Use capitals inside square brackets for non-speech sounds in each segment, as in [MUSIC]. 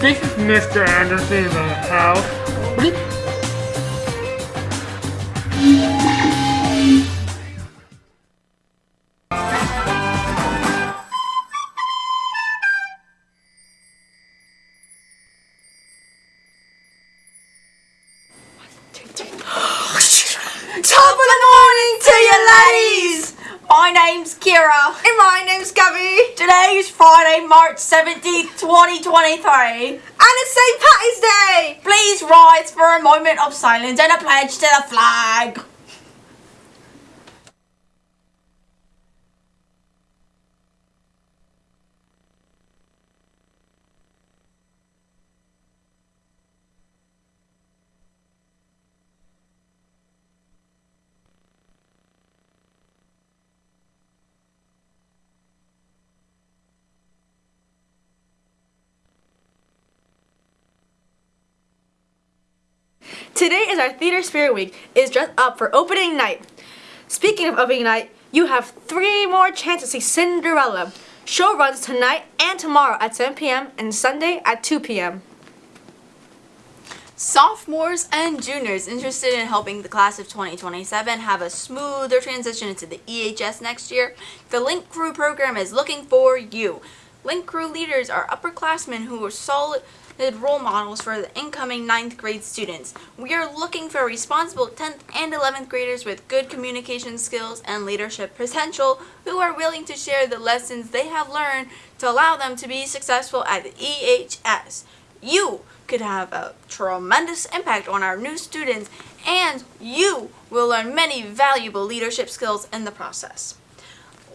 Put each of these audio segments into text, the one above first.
This is Mr. Anderson in the house. Top of the morning to you ladies! My name's Kira. And my name's Gabby. Today is Friday, March 17th, 2023. And it's St. Patty's Day! Please rise for a moment of silence and a pledge to the flag. Today is our Theater Spirit Week. Is dressed up for opening night. Speaking of opening night, you have three more chances to see Cinderella. Show runs tonight and tomorrow at 7 p.m. and Sunday at 2 p.m. Sophomores and juniors interested in helping the class of 2027 have a smoother transition into the EHS next year, the Link Crew program is looking for you. Link Crew leaders are upperclassmen who are solid role models for the incoming 9th grade students. We are looking for responsible 10th and 11th graders with good communication skills and leadership potential who are willing to share the lessons they have learned to allow them to be successful at the EHS. You could have a tremendous impact on our new students and you will learn many valuable leadership skills in the process.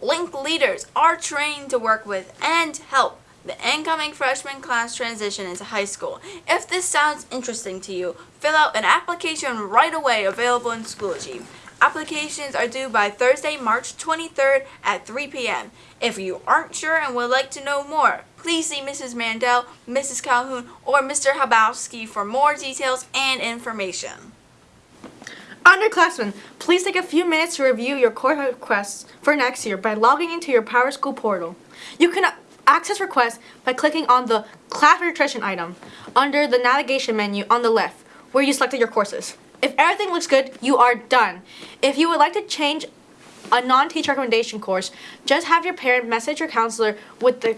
Link leaders are trained to work with and help the incoming freshman class transition into high school. If this sounds interesting to you, fill out an application right away available in Schoology. Applications are due by Thursday, March 23rd at 3 p.m. If you aren't sure and would like to know more, please see Mrs. Mandel, Mrs. Calhoun, or Mr. Habowski for more details and information. Underclassmen, please take a few minutes to review your course requests for next year by logging into your PowerSchool portal. You can access requests by clicking on the class registration item under the navigation menu on the left where you selected your courses. If everything looks good, you are done. If you would like to change a non-teacher recommendation course, just have your parent message your counselor with the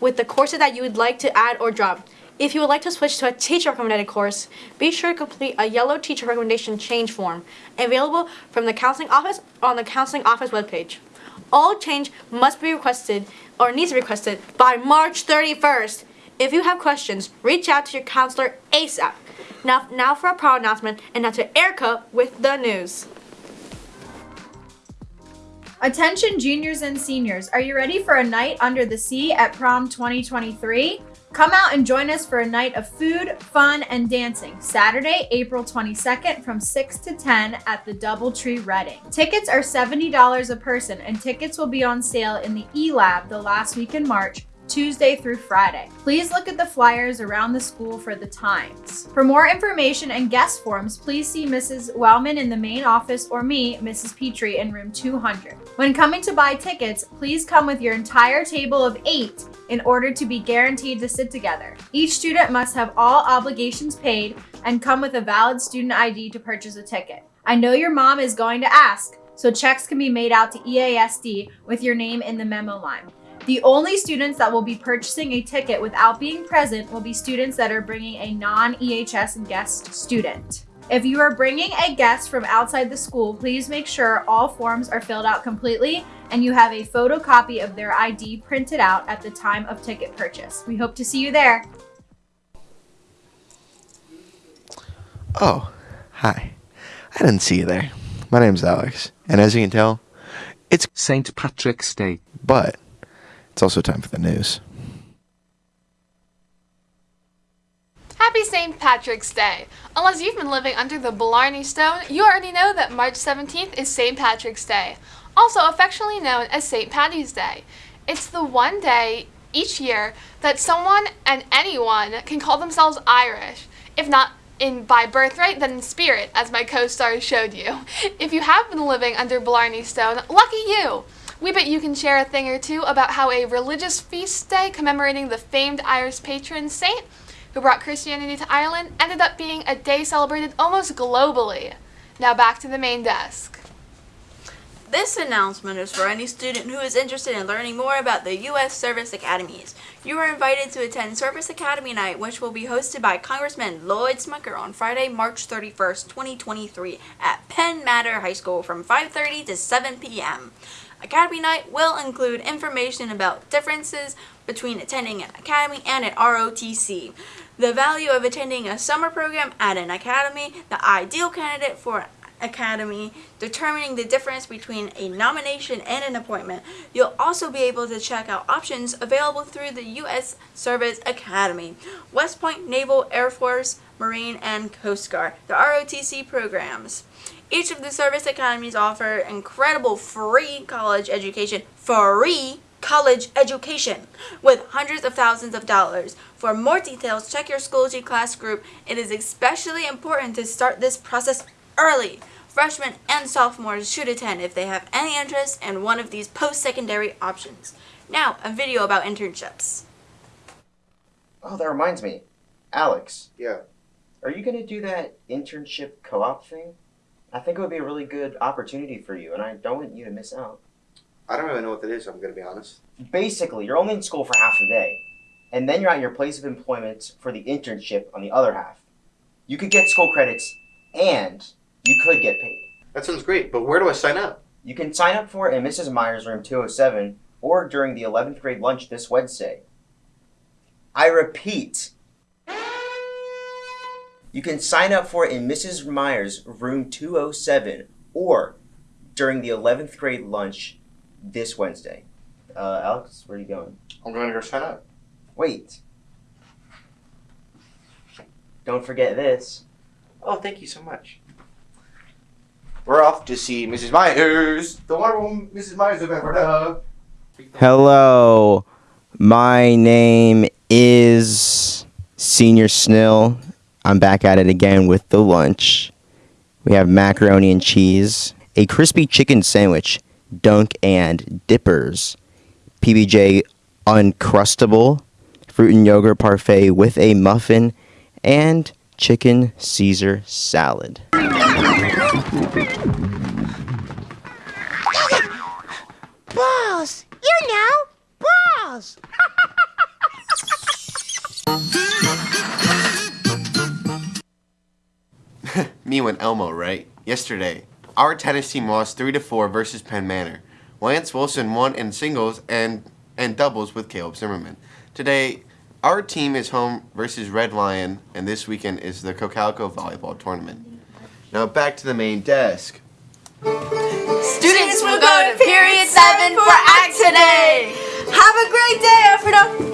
with the courses that you would like to add or drop. If you would like to switch to a teacher recommended course, be sure to complete a yellow teacher recommendation change form available from the counseling office on the counseling office webpage. All change must be requested or needs to be requested by March 31st. If you have questions, reach out to your counselor ASAP. Now, now for a pro announcement, and now to Erica with the news. Attention juniors and seniors, are you ready for a night under the sea at prom 2023? Come out and join us for a night of food, fun, and dancing, Saturday, April 22nd from 6 to 10 at the Doubletree Reading. Tickets are $70 a person and tickets will be on sale in the E-Lab the last week in March Tuesday through Friday. Please look at the flyers around the school for the times. For more information and guest forms, please see Mrs. Wellman in the main office or me, Mrs. Petrie, in room 200. When coming to buy tickets, please come with your entire table of eight in order to be guaranteed to sit together. Each student must have all obligations paid and come with a valid student ID to purchase a ticket. I know your mom is going to ask, so checks can be made out to EASD with your name in the memo line. The only students that will be purchasing a ticket without being present will be students that are bringing a non-EHS guest student. If you are bringing a guest from outside the school, please make sure all forms are filled out completely and you have a photocopy of their ID printed out at the time of ticket purchase. We hope to see you there. Oh, hi. I didn't see you there. My name's Alex, and as you can tell, it's St. Patrick's Day. but it's also time for the news. Happy St. Patrick's Day! Unless you've been living under the Blarney Stone, you already know that March 17th is St. Patrick's Day, also affectionately known as St. Patty's Day. It's the one day each year that someone and anyone can call themselves Irish, if not in by birthright, then in spirit, as my co-stars showed you. [LAUGHS] If you have been living under Blarney Stone, lucky you! We bet you can share a thing or two about how a religious feast day commemorating the famed Irish patron saint who brought Christianity to Ireland, ended up being a day celebrated almost globally. Now back to the main desk. This announcement is for any student who is interested in learning more about the U.S. Service Academies. You are invited to attend Service Academy Night, which will be hosted by Congressman Lloyd Smucker on Friday, March 31st, 2023 at Penn Manor High School from 5.30 to 7 p.m. Academy Night will include information about differences between attending an academy and an ROTC, the value of attending a summer program at an academy, the ideal candidate for Academy, determining the difference between a nomination and an appointment. You'll also be able to check out options available through the U.S. Service Academy, West Point Naval Air Force, Marine, and Coast Guard, the ROTC programs. Each of the service academies offer incredible free college education, free college education with hundreds of thousands of dollars. For more details, check your Schoology class group. It is especially important to start this process early. Freshmen and sophomores should attend if they have any interest in one of these post-secondary options. Now, a video about internships. Oh, that reminds me. Alex, Yeah. are you going to do that internship co op thing? I think it would be a really good opportunity for you, and I don't want you to miss out. I don't really know what that is, I'm going to be honest. Basically, you're only in school for half the day, and then you're at your place of employment for the internship on the other half. You could get school credits, and you could get paid. That sounds great, but where do I sign up? You can sign up for it in Mrs. Myers' room 207 or during the 11th grade lunch this Wednesday. I repeat, you can sign up for it in Mrs. Myers' room 207 or during the 11th grade lunch this Wednesday. Uh, Alex, where are you going? I'm going to go sign up. Wait. Don't forget this. Oh, thank you so much. We're off to see Mrs. Myers. The wonderful Mrs. Myers of Everett. Hello, my name is Senior Snill. I'm back at it again with the lunch. We have macaroni and cheese, a crispy chicken sandwich, dunk and dippers, PBJ Uncrustable, fruit and yogurt parfait with a muffin, and chicken Caesar salad. Balls! You know, balls! [LAUGHS] Me and Elmo, right? Yesterday, our tennis team lost 3 to 4 versus Penn Manor. Lance Wilson won in singles and, and doubles with Caleb Zimmerman. Today, our team is home versus Red Lion, and this weekend is the Cocalico Volleyball Tournament. Now back to the main desk. Students will go to period 7 for Act today! Have a great day, Ephrata!